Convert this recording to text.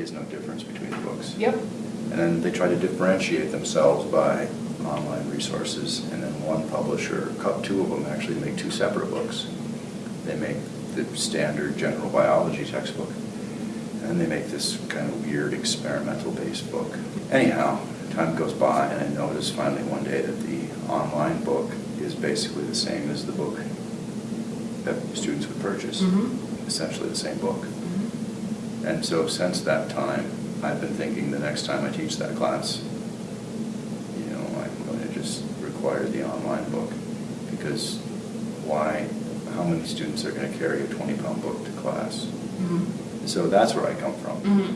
really is no difference between the books. Yep. And then they try to differentiate themselves by online resources, and then one publisher, two of them actually make two separate books. They make the standard general biology textbook, and they make this kind of weird experimental-based book. Anyhow, time goes by, and I notice finally one day that the online book is basically the same as the book that students would purchase. Mhm. Essentially the same book. And so since that time, I've been thinking the next time I teach that class, you know, I'm going to just require the online book. Because why, how many students are going to carry a 20-pound book to class? Mhm. So that's where I come from. Mhm.